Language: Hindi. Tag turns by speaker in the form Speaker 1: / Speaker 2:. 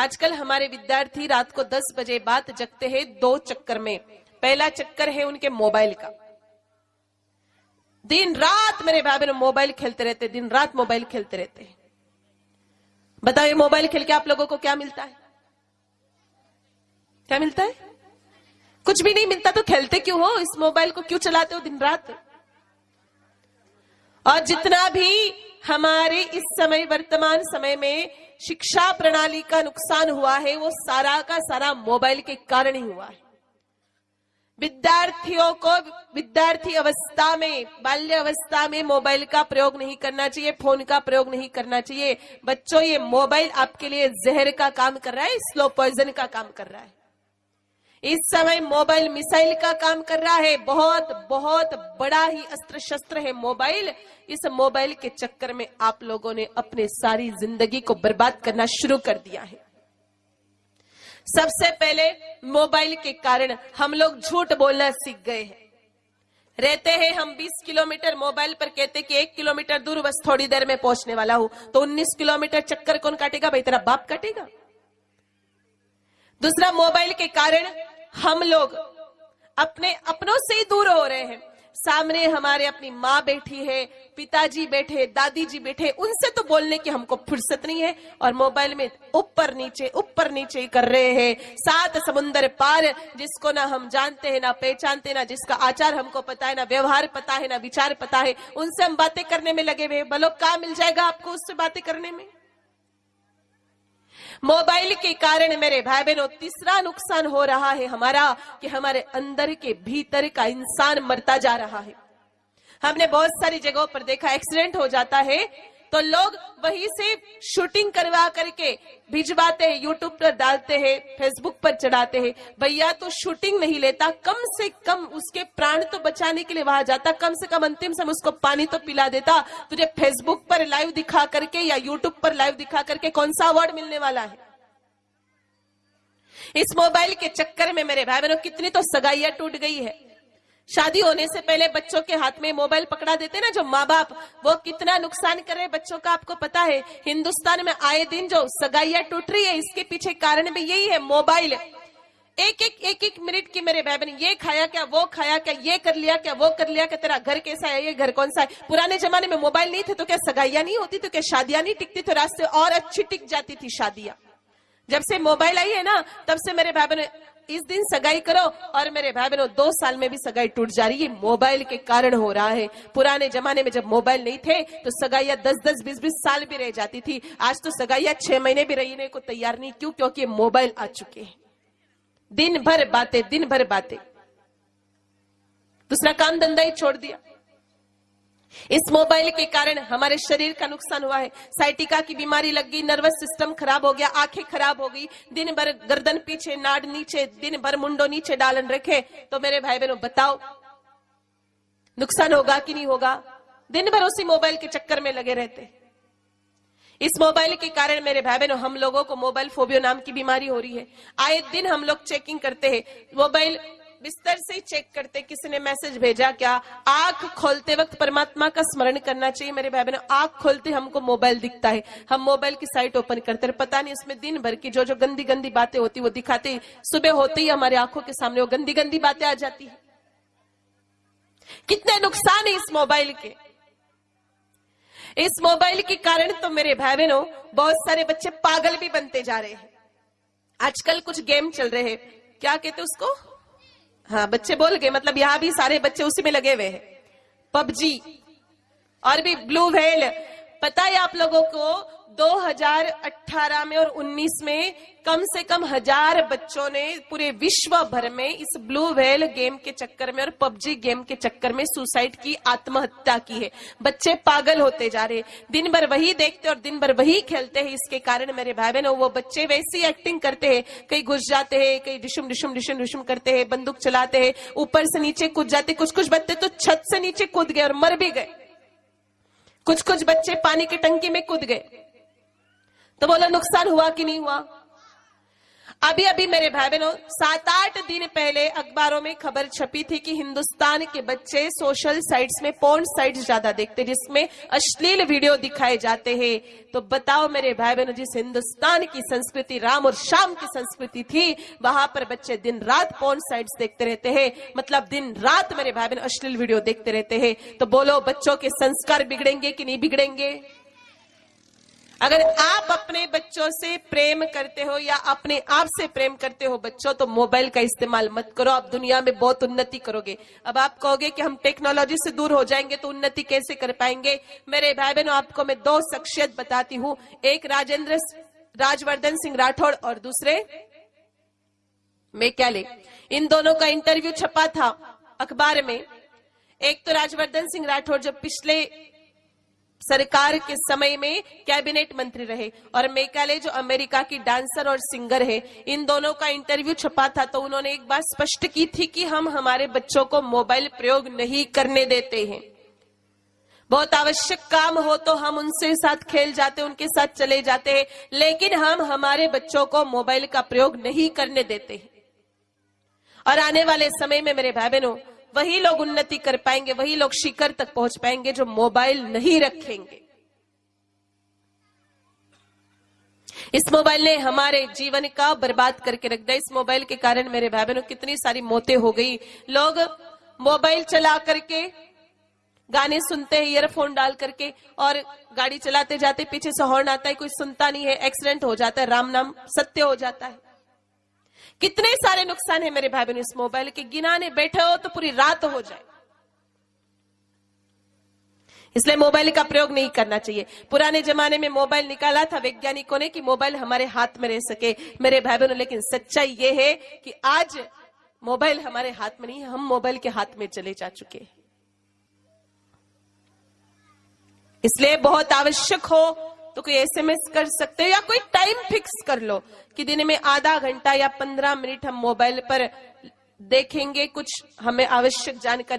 Speaker 1: आजकल हमारे विद्यार्थी रात को 10 बजे बाद जगते हैं दो चक्कर में। पहला चक्कर है उनके मोबाइल का। दिन रात मेरे बहन मोबाइल खेलते रहते, दिन रात मोबाइल खेलते रहते हैं। बताओ मोबाइल खेल के आप लोगों को क्या मिलता है? क्या मिलता है? कुछ भी नहीं मिलता तो खेलते क्यों हो? इस मोबाइल को क्यों चलाते हो दिन रात? और जितना भी हमारे इस समय, वर्तमान समय में शिक्षा प्रणाली का नुकसान हुआ है, वो सारा का सारा मोबाइल के कारण ही हुआ है। विद्यार्थियों को विद्यार्थी अवस्था में, बाल्य अवस्था में मोबाइल का प्रयोग नहीं करना चाहिए, फ़ोन का प्रयोग नहीं करना चाहिए। बच्चों, ये मोबाइल आपके लिए जहर का काम कर रहा है, स्लो पॉइजन का काम कर रहा है। इस समय मोबाइल मिसाइल का काम कर रहा है। बहुत बहुत बड़ा ही अस्त्र शस्त्र है मोबाइल। इस मोबाइल के चक्कर में आप लोगों ने अपने सारी ज़िंदगी को बर्बाद करना शुरू कर दिया है। सबसे पहले मोबाइल के कारण हम लोग झूठ बोलना सीख गए हैं। रहते हैं हम 20 किलोमीटर मोबाइल पर, कहते कि एक किलोमीटर दूर बस थोड़ी देर में पहुँचने वाला हूँ। तो 19 किलोमीटर चक्कर कौन काटेगा भाई? तेरा बाप काटेगा। दूसरा, मोबाइल के कारण हम लोग अपने अपनों से ही दूर हो रहे हैं। सामने हमारे अपनी माँ बैठी है, पिताजी बैठे दादी जी बैठे, उनसे तो बोलने की हमको फुर्सत नहीं है और मोबाइल में ऊपर नीचे ऊपर नीचे कर रहे हैं। सात समुन्दर पार, जिसको ना हम जानते हैं, ना पहचानते, ना जिसका आचार हमको पता है, ना व्यवहार पता है, ना विचार पता है, उनसे हम बातें करने में लगे हुए बोलो कहा मिल जाएगा आपको उससे बातें करने में? मोबाइल के कारण मेरे भाई बहनों तीसरा नुकसान हो रहा है हमारा कि हमारे अंदर के भीतर का इंसान मरता जा रहा है। हमने बहुत सारी जगहों पर देखा, एक्सीडेंट हो जाता है तो लोग वहीं से शूटिंग करवा करके भिजवाते हैं यूट्यूब पर डालते हैं फेसबुक पर चढ़ाते हैं। भैया तो शूटिंग नहीं लेता, कम से कम उसके प्राण तो बचाने के लिए वहाँ जाता, कम से कम अंतिम समय उसको पानी तो पिला देता। तुझे फेसबुक पर लाइव दिखा करके या यूट्यूब पर लाइव दिखा करके कौन सा अवार्ड मिलने वाला है? इस मोबाइल के चक्कर में मेरे भाई बहनों कितनी तो सगाइया टूट गई है। शादी होने से पहले बच्चों के हाथ में मोबाइल पकड़ा देते ना, जो माँ बाप वो कितना नुकसान कर रहे बच्चों का, आपको पता है। हिंदुस्तान में आए दिन जो सगाइया टूट रही है, इसके पीछे कारण भी यही है, मोबाइल। एक एक एक एक मिनट की मेरे भाई बहन ये खाया क्या, वो खाया क्या, ये कर लिया क्या, वो कर लिया क्या, तेरा घर कैसा है, ये घर कौन सा है? पुराने जमाने में मोबाइल नहीं थे तो क्या सगाइयाँ नहीं होती तो क्या शादियाँ नहीं टिकती तो रास्ते और अच्छी टिक जाती थी शादियाँ। जब से मोबाइल आई है ना, तब से मेरे भाई बहन इस दिन सगाई करो और मेरे भाई बहनों दो साल में भी सगाई टूट जा रही है। मोबाइल के कारण हो रहा है। पुराने जमाने में जब मोबाइल नहीं थे तो सगाइया दस दस बीस बीस साल भी रह जाती थी। आज तो सगाइया छह महीने भी रहने को तैयार नहीं। क्यों? क्योंकि मोबाइल आ चुके हैं। दिन भर बातें, दिन भर बातें। दूसरा काम धंधा ही छोड़ दिया। इस मोबाइल के कारण हमारे शरीर का नुकसान हुआ है। साइटिका की बीमारी लग गई, नर्वस सिस्टम खराब हो गया, आँखें खराब हो गई, दिन भर गर्दन पीछे, नाड़ नीचे, दिन भर मुंडो नीचे डालन रखे। तो मेरे भाई बहनों बताओ, नुकसान होगा कि नहीं होगा? दिन भर उसी मोबाइल के चक्कर में लगे रहते। इस मोबाइल के कारण मेरे भाई बहनों हम लोगों को मोबाइल फोबियो नाम की बीमारी हो रही है। आए दिन हम लोग चेकिंग करते हैं। मोबाइल बिस्तर से चेक करते किसी ने मैसेज भेजा क्या? आँख खोलते वक्त परमात्मा का स्मरण करना चाहिए मेरे भाई बहनों आँख खोलते हमको मोबाइल दिखता है। हम मोबाइल की साइट ओपन करते हैं। पता नहीं, उसमें दिन भर की जो जो गंदी गंदी बातें होती वो दिखाते सुबह होते ही हमारे आँखों के सामने वो गंदी गंदी बातें आ जाती है। कितने नुकसान है इस मोबाइल के। इस मोबाइल के कारण तो मेरे भाई बहनों बहुत सारे बच्चे पागल भी बनते जा रहे हैं। आजकल कुछ गेम चल रहे हैं। क्या कहते उसको? हाँ बच्चे बोल गए मतलब यहाँ भी सारे बच्चे उसी में लगे हुए हैं। पबजी, और भी ब्लू व्हेल पता है आप लोगों को 2018 में और 19 में कम से कम हज़ार बच्चों ने पूरे विश्व भर में इस ब्लू व्हेल गेम के चक्कर में और पबजी गेम के चक्कर में सुसाइड की आत्महत्या की है। बच्चे पागल होते जा रहे दिन भर वही देखते और दिन भर वही खेलते हैं। इसके कारण मेरे भाई बहन वो बच्चे वैसी एक्टिंग करते हैं। कहीं घुस जाते हैं, कहीं डिशुम डिशुम डिशुम डिशुम करते हैं, बंदूक चलाते हैं, ऊपर से नीचे कूद जाते कुछ कुछ बच्चे तो छत से नीचे कूद गए और मर भी गए। कुछ कुछ बच्चे पानी की टंकी में कूद गए। तो बोला, नुकसान हुआ कि नहीं हुआ? अभी अभी मेरे भाई बहनों सात आठ दिन पहले अखबारों में खबर छपी थी कि हिंदुस्तान के बच्चे सोशल साइट्स में, पोर्न साइट्स ज़्यादा देखते जिसमें अश्लील वीडियो दिखाए जाते हैं। तो बताओ मेरे भाई बहनों जिस हिंदुस्तान की संस्कृति, राम और शाम की संस्कृति थी, वहाँ पर बच्चे दिन रात पोर्न साइट्स देखते रहते हैं। मतलब दिन रात मेरे भाई बहन अश्लील वीडियो देखते रहते हैं। तो बोलो, बच्चों के संस्कार बिगड़ेंगे कि नहीं बिगड़ेंगे? अगर आप अपने बच्चों से प्रेम करते हो या अपने आप से प्रेम करते हो बच्चों तो मोबाइल का इस्तेमाल मत करो। आप दुनिया में बहुत उन्नति करोगे। अब आप कहोगे कि हम टेक्नोलॉजी से दूर हो जाएँगे तो उन्नति कैसे कर पाएँगे? मेरे भाई बहनों आपको मैं दो शख्सियत बताती हूँ। एक राजेंद्र राजवर्धन सिंह राठौड़ और दूसरे मैं क्या ले इन दोनों का इंटरव्यू छपा था अखबार में। एक तो राजवर्धन सिंह राठौड़ जब पिछले सरकार के समय में कैबिनेट मंत्री रहे और मेकाले जो अमेरिका की डांसर और सिंगर है, इन दोनों का इंटरव्यू छपा था तो उन्होंने एक बात स्पष्ट की थी कि हम हमारे बच्चों को मोबाइल प्रयोग नहीं करने देते हैं। बहुत आवश्यक काम हो तो हम उनसे साथ खेल जाते, उनके साथ चले जाते हैं, लेकिन हम हमारे बच्चों को मोबाइल का प्रयोग नहीं करने देते हैं। और आने वाले समय में मेरे भाई बहनों वही लोग उन्नति कर पाएँगे, वही लोग शिखर तक पहुँच पाएँगे जो मोबाइल नहीं रखेंगे। इस मोबाइल ने हमारे जीवन का बर्बाद करके रख दिया। इस मोबाइल के कारण मेरे भाई बहनों कितनी सारी मौतें हो गई। लोग मोबाइल चला करके गाने सुनते हैं ईयरफोन डाल करके, और गाड़ी चलाते जाते, पीछे से हॉर्न आता है, कोई सुनता नहीं है एक्सीडेंट हो जाता है, राम नाम सत्य हो जाता है। कितने सारे नुकसान है मेरे भाई बहन इस मोबाइल के? गिनाने बैठे हो तो पूरी रात हो जाए। इसलिए मोबाइल का प्रयोग नहीं करना चाहिए। पुराने जमाने में मोबाइल निकाला था वैज्ञानिकों ने कि मोबाइल हमारे हाथ में रह सके। मेरे भाई बहनों लेकिन सच्चाई ये है कि आज मोबाइल हमारे हाथ में नहीं, हम मोबाइल के हाथ में चले जा चुके हैं। इसलिए बहुत आवश्यक हो तो कोई एसएमएस कर सकते हो या कोई टाइम फिक्स कर लो कि दिन में आधा घंटा या पंद्रह मिनट हम मोबाइल पर देखेंगे, कुछ हमें आवश्यक जानकारी